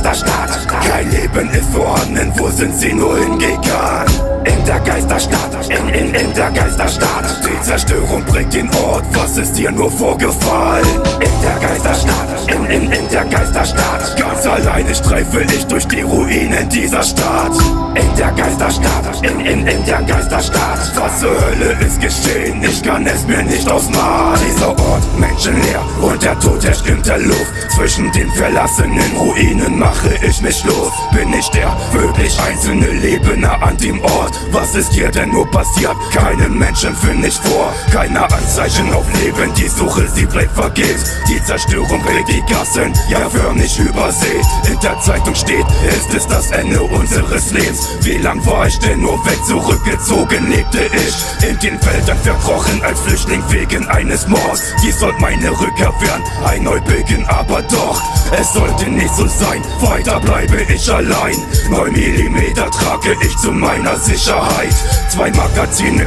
ist der Staat. Kein Leben ist vorhanden, wo sind sie nur hingegangen? In der Geisterstadt, in, in, in der Geisterstadt. Die Zerstörung bringt den Ort, was ist hier nur vorgefallen? In der Geisterstadt, in, in, in der Geisterstadt. Ganz alleine streife ich durch die Ruinen dieser Stadt. In der Geisterstadt, in, in, in der Geisterstadt. Was zur Hölle ist geschehen, ich kann es mir nicht ausmalen Dieser Ort, menschenleer und der Tod herrscht in der Luft. Zwischen den verlassenen Ruinen mache ich mich los Bin ich der wirklich einzelne Lebende an dem Ort was ist hier denn nur passiert? Keinen Menschen finde ich vor, keine Anzeichen auf Leben, die Suche, sie bleibt vergebens. Die Zerstörung regt die Gassen, ja förmlich übersät. In der Zeitung steht, ist es das Ende unseres Lebens. Wie lang war ich denn nur weg, zurückgezogen lebte ich in den Wäldern verkrochen als Flüchtling wegen eines Mords. Dies soll meine Rückkehr werden, ein Neubeginn, aber doch, es sollte nicht so sein, weiter bleibe ich allein. 9 Millimeter trage ich zu meiner Sicht. Sicherheit. Zwei Magazine,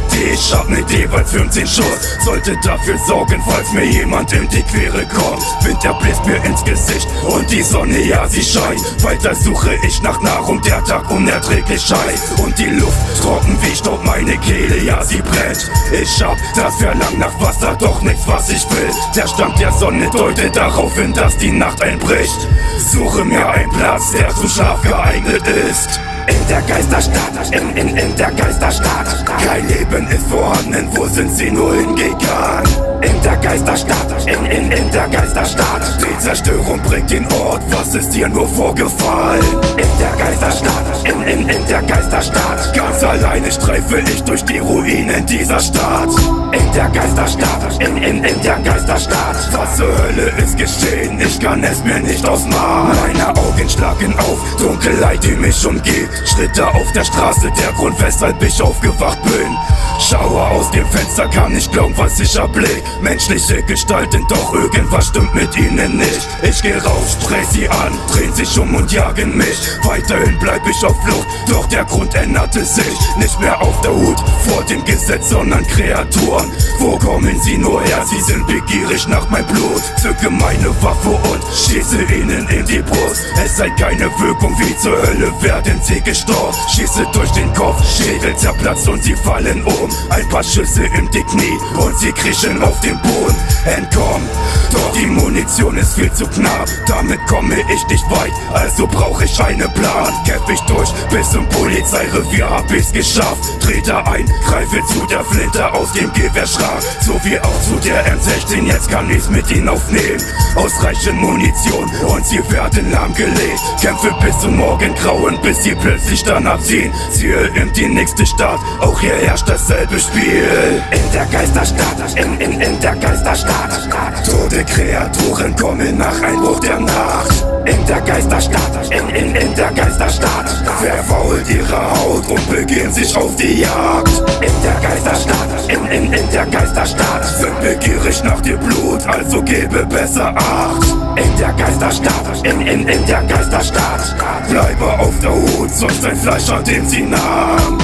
hab mit jeweils 15 Schuss. Sollte dafür sorgen, falls mir jemand in die Quere kommt. Wind, der bläst mir ins Gesicht und die Sonne, ja, sie scheint. Weiter suche ich nach Nahrung, der Tag unerträglich scheint. Und die Luft trocken wie Staub, meine Kehle, ja, sie brennt. Ich hab das Verlangen nach Wasser, doch nichts, was ich will. Der Stand der Sonne deutet darauf hin, dass die Nacht einbricht. Suche mir einen Platz, der zum Schlaf geeignet ist. In der Geisterstadt, in, in, in der Geisterstadt Kein Leben ist vorhanden, wo sind sie nur hingegangen? In der Geisterstadt, in, in, in der Geisterstadt. Die Zerstörung bringt den Ort, was ist hier nur vorgefallen? In der Geisterstadt, in, in, in der Geisterstadt. Ganz alleine streife ich durch die Ruinen dieser Stadt. In der Geisterstadt, in, in, in der Geisterstadt. Was zur Hölle ist geschehen, ich kann es mir nicht ausmalen. Meine Augen schlagen auf, Dunkelheit, die mich umgibt Schritte auf der Straße, der Grund, weshalb ich aufgewacht bin. Schaue aus dem Fenster, kann nicht glauben, was ich erblick. Menschliche Gestalten, doch irgendwas stimmt mit ihnen nicht. Ich geh raus, sprech sie an, drehen sich um und jagen mich. Weiterhin bleib ich auf Flucht, doch der Grund änderte sich. Nicht mehr auf der Hut vor dem Gesetz, sondern Kreaturen. Wo kommen sie nur her? Sie sind begierig nach mein Blut. Zücke meine Waffe und schieße ihnen in die Brust. Es sei keine Wirkung, wie zur Hölle werden sie gestorben. Schieße durch den Kopf, Schädel zerplatzt und sie fallen um. Ein paar Schüsse im die Knie und sie kriechen auf den Boden. Entkommen, doch die Munition ist viel zu knapp. Damit komme ich nicht weit, also brauche ich einen Plan. Kämpf ich durch bis zum Polizeirevier, hab ich's geschafft. Trete ein, greife zu der Flinte aus dem Gewehrschrank. So wie auch zu der M16, jetzt kann ich's mit ihnen aufnehmen. Ausreichend Munition und sie werden lahmgelegt. Kämpfe bis zum Morgengrauen, bis sie plötzlich dann abziehen. Ziehe in die nächste Stadt, auch hier herrscht dasselbe Spiel. In der Geisterstadt, in, in, in der Geisterstadt. Tote Kreaturen kommen nach Einbruch der Nacht. In der Geisterstadt, in, in, in der Geisterstadt. Verfault ihre Haut und begehen sich auf die Jagd. In der Geisterstadt, in, in, in der Geisterstadt. Sind begierig nach dir Blut, also gebe besser Acht. In der Geisterstadt, in, in, in der Geisterstadt. Bleibe auf der Hut, sonst ein Fleischer, den sie nahm.